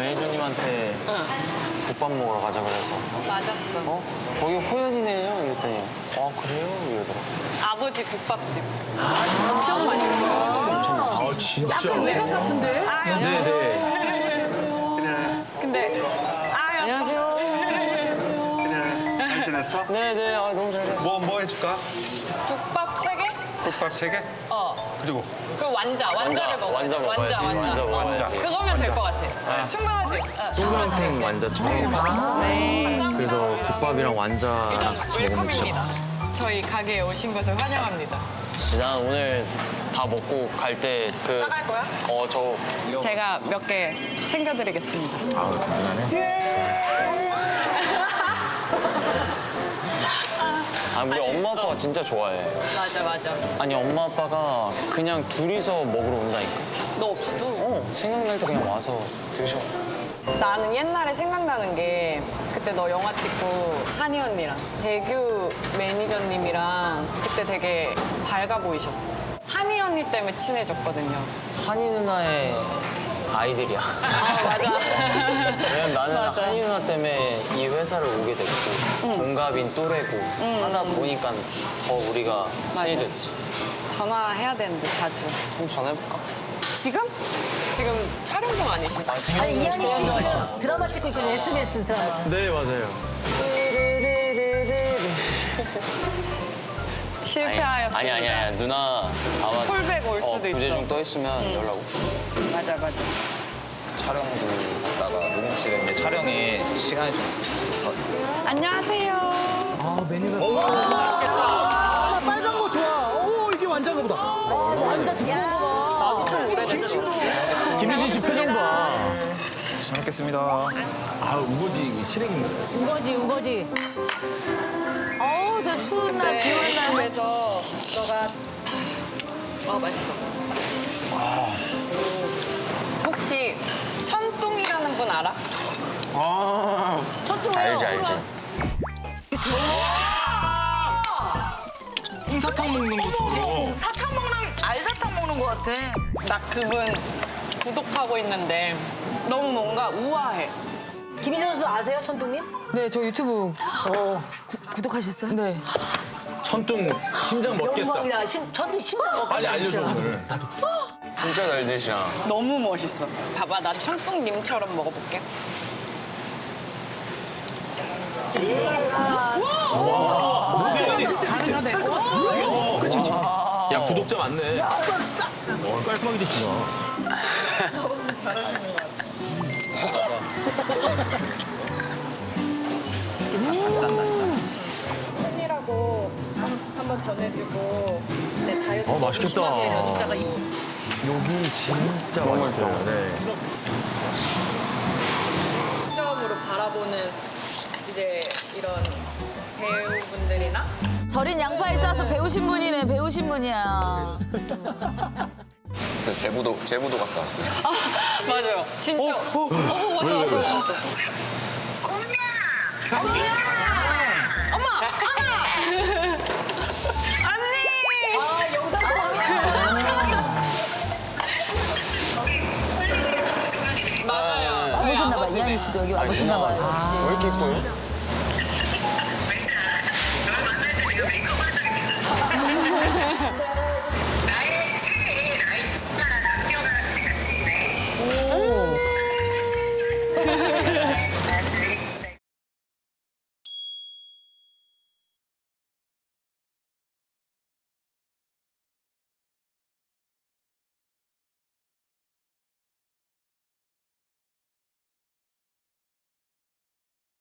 매니저님한테 국밥 먹으러 가자 그래서 맞았어. 어? 거기 호연이네요 이랬더니 아 그래요? 이러더라고 아버지 국밥집. 엄청 맛있어요. 아 진짜. 외곽 같은데? 아, 네네. 근데 아, 안녕하세요. 잘 지냈어? 네네 아 너무 잘 됐어 뭐, 뭐 해줄까? 국밥 세 개? 국밥 세 개? 어. 그리고 그 완자, 완자를 먹어. 완자 먹어야지 완자, 완자. 완자 먹어야지 그거면 될 것 같아. 아. 충분하지? 어. 동그랑탱 완자 처음 네. 그래서 국밥이랑 완자랑 같이 먹으면 진짜 웰컴입니다. 저희 가게에 오신 것을 환영합니다. 난 오늘 다 먹고 갈 때그 싸갈 거야? 어, 저 제가 몇 개 챙겨드리겠습니다. 아 대단하네. 아, 우리 엄마 아빠가 진짜 좋아해. 맞아, 맞아. 아니, 엄마 아빠가 그냥 둘이서 먹으러 온다니까. 너 없이도? 어, 생각날 때 그냥 와서 드셔. 나는 옛날에 생각나는 게 그때 너 영화 찍고 한이 언니랑 대규 매니저님이랑 그때 되게 밝아 보이셨어. 한이 언니 때문에 친해졌거든요. 한이 누나의 아이들이야. 아, 맞아. 왜냐면 나는 맞아. 한이 누나 때문에 이 회사를 오게 됐고, 동갑인 또래고, 하다 보니까 더 우리가 친해졌지. 전화해야 되는데 자주. 한번 전화해볼까? 지금? 지금 촬영 중 아니신가? 아니 이한희 씨 지금 드라마 찍고 있거든요. SBS 드라마. 네, 맞아요. 실패하였습니다. 아니, 아니, 아니, 누나 아마 콜백 올 수도 어, 부재 있어. 중떠 있으면 연락 올 거야. 맞아, 맞아. 촬영도 갔다가 녹음실에 있는데 촬영에 시간이 좀 안녕하세요. 아 빨간 거 좋아. 오 이게 완전가 보다. 완전 두꺼운 거 봐. 나도 좀 오래됐어. 김민진 씨 표정 봐. 잘 먹겠습니다. 아 우거지 이거 실행인 거예요. 우거지 우거지. 어 우저 추운 날 비 오는 날. 그래서 너가 아 맛있어. 혹시 천둥이라는 분 알아? 아, 첫째 알지, 알지. 홍사탕 먹는 것처럼. 사탕 먹는 알사탕 먹는 것 같아. 나 그분 구독하고 있는데 너무 뭔가 우아해. 김희정 선수 아세요 천둥님? 네, 저 유튜브 어 구독하셨어요? 네. 천둥 심장 먹겠다. 영광이다. 심, 천둥 심장 먹 빨리 알려줘 오늘. 진짜 잘 드시잖아. 너무 멋있어. 봐봐, 나 천둥님처럼 먹어볼게. 야 구독자 많네. 어, 깔끔하게 드시나. 팬이라고 한번 전해주고 내 다이어트 어, 맛있겠다. 이 여기 진짜 맛있어요. 네. 점으로 바라보는 이제 이런 배우분들이나 절인 양파에 싸서 배우신 분이네, 배우신 분이야. 제부도 제부도 갔다 왔어요. 아 맞아요. 진짜. 어, 어, 어 어, 왔어 왔어 왔어. 엄마. 엄마. 엄마. 와보셨나봐 이한희 씨도 왜 이렇게 예뻐요?